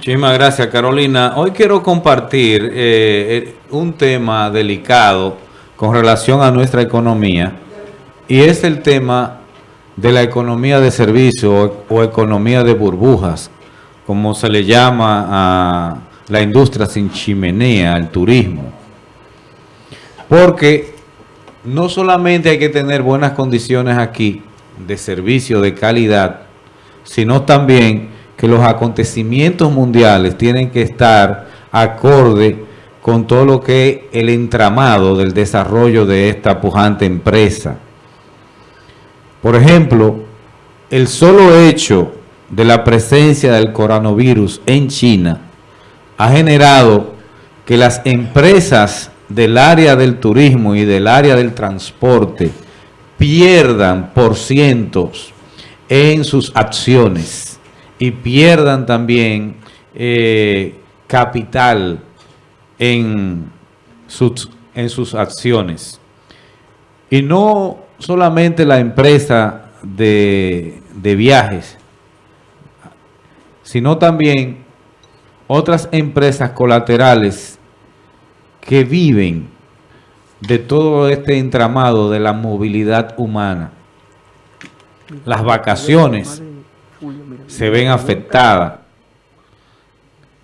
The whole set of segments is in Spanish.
Muchísimas gracias, Carolina. Hoy quiero compartir eh, eh, un tema delicado con relación a nuestra economía y es el tema de la economía de servicio o, economía de burbujas, como se le llama a la industria sin chimenea, al turismo. Porque no solamente hay que tener buenas condiciones aquí de servicio de calidad, sino también que los acontecimientos mundiales tienen que estar acorde con todo lo que es el entramado del desarrollo de esta pujante empresa. Por ejemplo, el solo hecho de la presencia del coronavirus en China ha generado que las empresas del área del turismo y del área del transporte pierdan por cientos en sus acciones y pierdan también eh, capital en sus, en sus acciones. Y no solamente la empresa de, de viajes, sino también otras empresas colaterales que viven de todo este entramado de la movilidad humana. Las vacaciones se ven afectadas,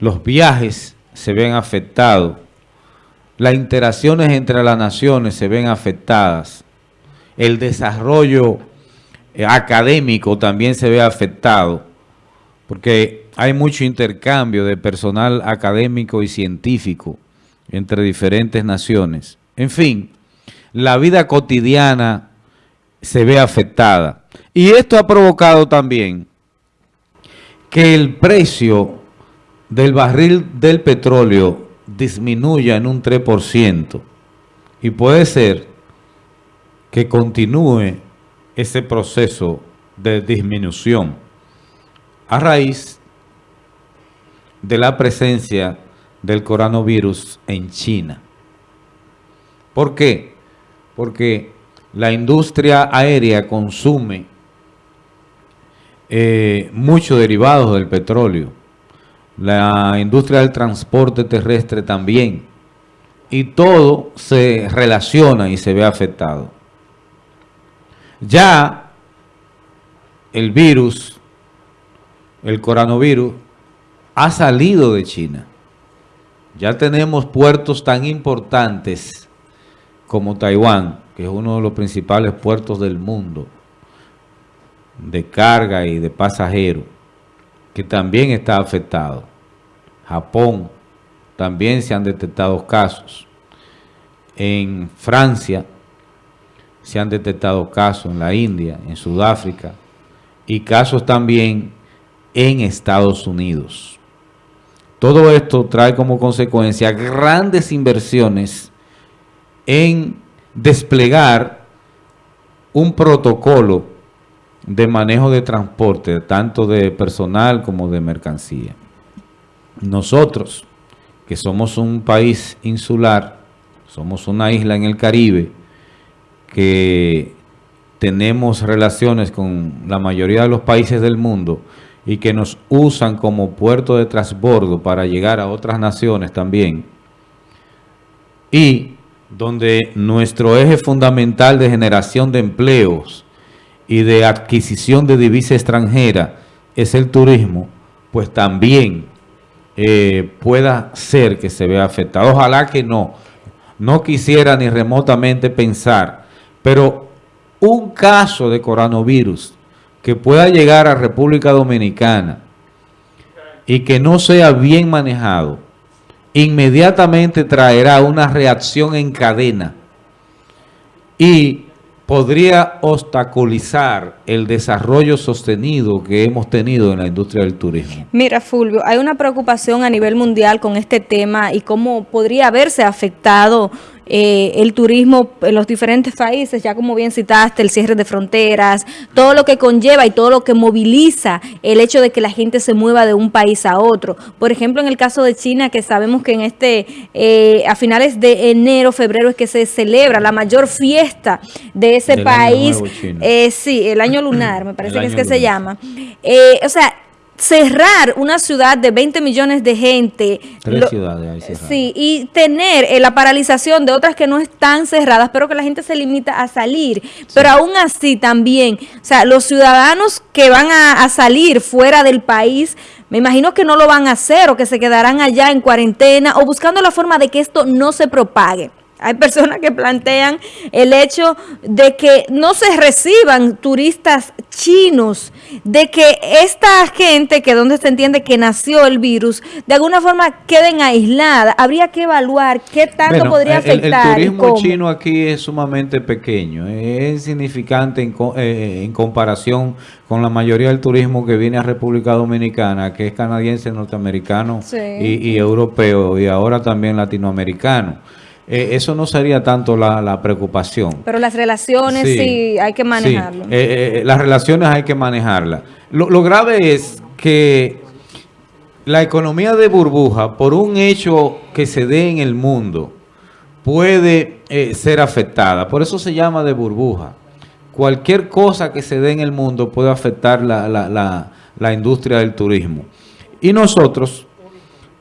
los viajes se ven afectados, las interacciones entre las naciones se ven afectadas, el desarrollo eh, académico también se ve afectado, porque hay mucho intercambio de personal académico y científico entre diferentes naciones. En fin, la vida cotidiana se ve afectada. Y esto ha provocado también que el precio del barril del petróleo disminuya en un 3%. Y puede ser que continúe ese proceso de disminución a raíz de la presencia del coronavirus en China. ¿Por qué? Porque la industria aérea consume eh, muchos derivados del petróleo. La industria del transporte terrestre también. Y todo se relaciona y se ve afectado. Ya el virus, el coronavirus, ha salido de China. Ya tenemos puertos tan importantes como Taiwán, que es uno de los principales puertos del mundo de carga y de pasajeros, que también está afectado. Japón, también se han detectado casos. En Francia se han detectado casos, en la India, en Sudáfrica, y casos también en Estados Unidos. Todo esto trae como consecuencia grandes inversiones en desplegar un protocolo de manejo de transporte, tanto de personal como de mercancía. Nosotros, que somos un país insular, somos una isla en el Caribe, que tenemos relaciones con la mayoría de los países del mundo, y que nos usan como puerto de transbordo para llegar a otras naciones también. Y donde nuestro eje fundamental de generación de empleos y de adquisición de divisa extranjera es el turismo, pues también eh, pueda ser que se vea afectado. Ojalá que no. No quisiera ni remotamente pensar, pero un caso de coronavirus que pueda llegar a República Dominicana y que no sea bien manejado, inmediatamente traerá una reacción en cadena y podría obstaculizar el desarrollo sostenido que hemos tenido en la industria del turismo. Mira, Fulvio, hay una preocupación a nivel mundial con este tema y cómo podría haberse afectado eh, el turismo en los diferentes países, ya como bien citaste, el cierre de fronteras, todo lo que conlleva y todo lo que moviliza el hecho de que la gente se mueva de un país a otro. Por ejemplo, en el caso de China, que sabemos que en este, eh, a finales de enero, febrero es que se celebra la mayor fiesta de ese país. Eh, sí, el año lunar, me parece que es que se llama. o sea, cerrar una ciudad de 20 millones de gente. Tres ciudades Sí, y tener eh, la paralización de otras que no están cerradas, pero que la gente se limita a salir. Pero aún así también, o sea, los ciudadanos que van a salir fuera del país, me imagino que no lo van a hacer o que se quedarán allá en cuarentena o buscando la forma de que esto no se propague. Hay personas que plantean el hecho de que no se reciban turistas chinos, de que esta gente, que donde se entiende que nació el virus, de alguna forma queden aisladas. Habría que evaluar qué tanto podría afectar. El, turismo chino aquí es sumamente pequeño, es insignificante en, eh, en comparación con la mayoría del turismo que viene a República Dominicana, que es canadiense, norteamericano y, y europeo, y ahora también latinoamericano. Eh, eso no sería tanto la, preocupación. Pero las relaciones sí, hay que manejarlo. Eh, eh, las relaciones hay que manejarlas. Lo, grave es que la economía de burbuja, por un hecho que se dé en el mundo, puede ser afectada. Por eso se llama de burbuja. Cualquier cosa que se dé en el mundo puede afectar la, la industria del turismo. Y nosotros,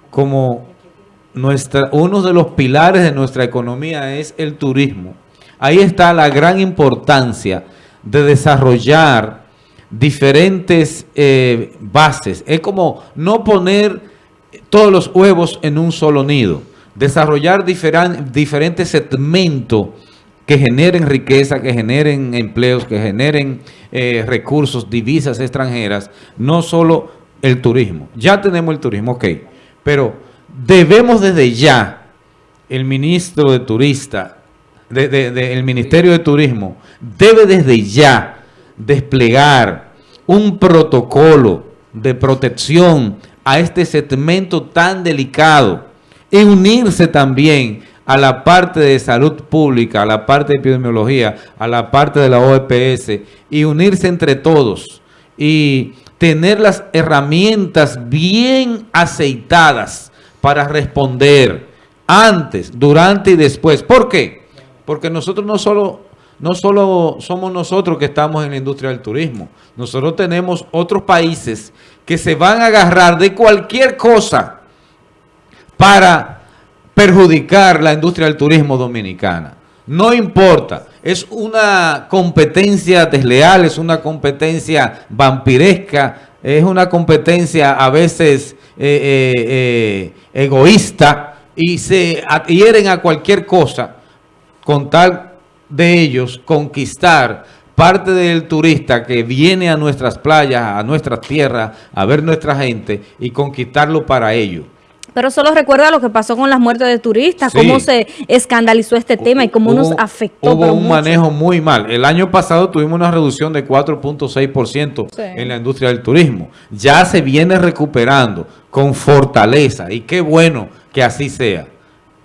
como nuestra, uno de los pilares de nuestra economía es el turismo. Ahí está la gran importancia de desarrollar diferentes eh, bases. Es como no poner todos los huevos en un solo nido. Desarrollar diferentes segmentos que generen riqueza, que generen empleos, que generen eh, recursos, divisas extranjeras, no solo el turismo. Ya tenemos el turismo, ok, pero debemos desde ya, el ministro de Turista, el Ministerio de Turismo, debe desde ya desplegar un protocolo de protección a este segmento tan delicado y unirse también a la parte de salud pública, a la parte de epidemiología, a la parte de la OEPS y unirse entre todos y tener las herramientas bien aceitadas para responder antes, durante y después. ¿Por qué? Porque nosotros no solo, no solo somos nosotros que estamos en la industria del turismo. Nosotros tenemos otros países que se van a agarrar de cualquier cosa para perjudicar la industria del turismo dominicana. No importa, es una competencia desleal, es una competencia vampiresca, es una competencia a veces eh, eh, eh, egoísta y se adhieren a cualquier cosa con tal de ellos conquistar parte del turista que viene a nuestras playas, a nuestras tierras, a ver nuestra gente y conquistarlo para ellos. Pero solo recuerda lo que pasó con las muertes de turistas, cómo se escandalizó este tema y cómo nos afectó. Hubo un manejo muy mal. El año pasado tuvimos una reducción de 4.6% en la industria del turismo. Ya se viene recuperando con fortaleza y qué bueno que así sea.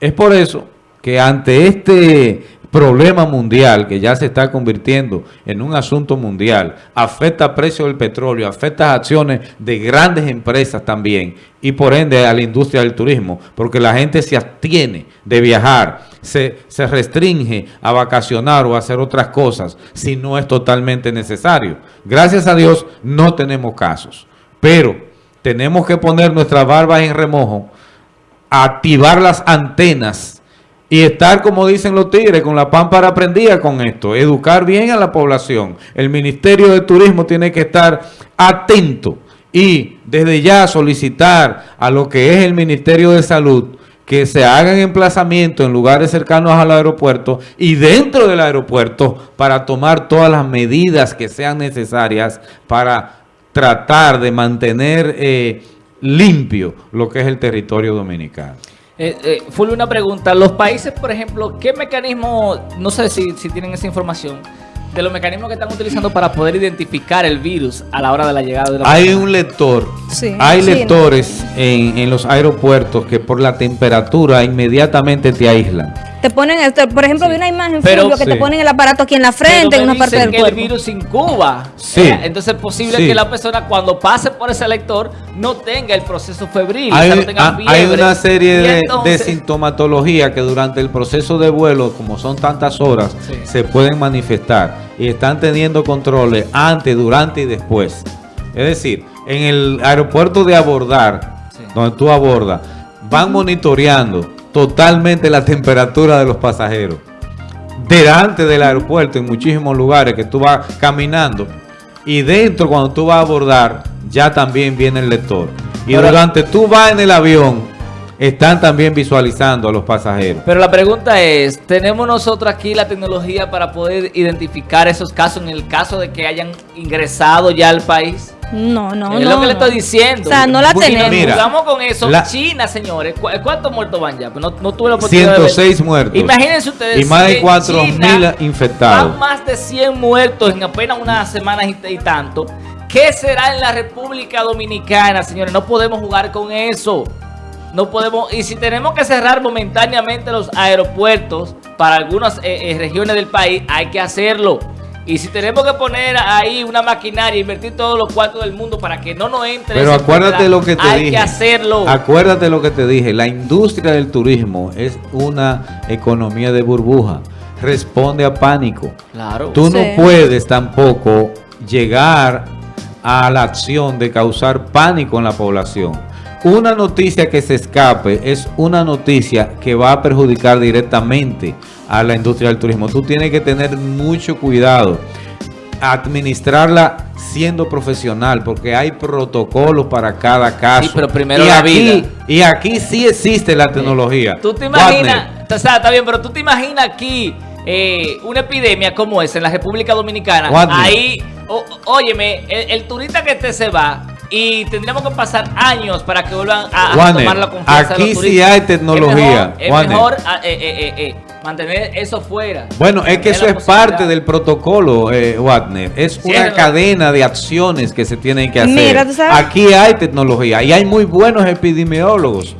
Es por eso que ante este problema mundial que ya se está convirtiendo en un asunto mundial, afecta el precio del petróleo, afecta acciones de grandes empresas también y por ende a la industria del turismo, porque la gente se abstiene de viajar, se, se restringe a vacacionar o a hacer otras cosas si no es totalmente necesario. Gracias a Dios no tenemos casos, pero tenemos que poner nuestras barbas en remojo, activar las antenas y estar, como dicen los tigres, con la pámpara prendida con esto. Educar bien a la población. El Ministerio de Turismo tiene que estar atento y desde ya solicitar a lo que es el Ministerio de Salud que se hagan emplazamientos en lugares cercanos al aeropuerto y dentro del aeropuerto para tomar todas las medidas que sean necesarias para tratar de mantener eh, limpio lo que es el territorio dominicano. Eh, eh, Fue una pregunta. Los países, por ejemplo, ¿qué mecanismo, no sé si, si tienen esa información, de los mecanismos que están utilizando para poder identificar el virus a la hora de la llegada de la Hay un lector, hay lectores en, en los aeropuertos que por la temperatura inmediatamente te aíslan te ponen, por ejemplo, vi una imagen Pero, que te ponen el aparato aquí en la frente, en una parte del que el virus incuba. Sí. Eh, entonces es posible que la persona cuando pase por ese lector no tenga el proceso febril. Hay, una serie de, sintomatología que durante el proceso de vuelo, como son tantas horas, se pueden manifestar y están teniendo controles antes, durante y después. Es decir, en el aeropuerto de abordar, Sí. donde tú abordas, van monitoreando totalmente la temperatura de los pasajeros. Delante del aeropuerto, en muchísimos lugares que tú vas caminando. Y dentro, cuando tú vas a abordar, ya también viene el lector. Y durante tú vas en el avión, están también visualizando a los pasajeros. Pero la pregunta es, ¿tenemos nosotros aquí la tecnología para poder identificar esos casos en el caso de que hayan ingresado ya al país? No, no, es no. lo que le estoy diciendo. O sea, no la tenemos. Mira, jugamos con eso, la- China, señores, ¿cu- ¿cuántos muertos van ya? Pues no, no tuve la oportunidad de ver. 106 muertos. Imagínense ustedes. Y más de que 4.000 China infectados. Van más de 100 muertos en apenas unas semanas y, y tanto. ¿Qué será en la República Dominicana, señores? No podemos jugar con eso. No podemos, y si tenemos que cerrar momentáneamente los aeropuertos para algunas eh, eh, regiones del país, hay que hacerlo. Y si tenemos que poner ahí una maquinaria, invertir todos los cuartos del mundo para que no nos entre. Pero acuérdate lo que te hay dije. que hacerlo. Acuérdate lo que te dije. La industria del turismo es una economía de burbuja. Responde a pánico. Claro. Tú Sí. no puedes tampoco llegar a la acción de causar pánico en la población. Una noticia que se escape es una noticia que va a perjudicar directamente a la industria del turismo. Tú tienes que tener mucho cuidado, administrarla siendo profesional, porque hay protocolos para cada caso. Sí, pero primero y la aquí, vida. Y aquí sí existe la tecnología. Tú te imaginas, o sea, está bien, pero tú te imaginas aquí eh, una epidemia como esa en la República Dominicana. Ahí, o- óyeme, el, el turista que te se va y tendríamos que pasar años para que vuelvan a, a Wagner, tomar la confianza de aquí los sí hay tecnología, Es mejor, es Wagner. mejor, ah, eh, eh, eh, eh, mantener eso fuera. Bueno, es que eso es parte del protocolo, eh, Wagner. Es Sí, una es- cadena de acciones que se tienen que hacer. Mira, ¿tú sabes? Aquí hay tecnología y hay muy buenos epidemiólogos.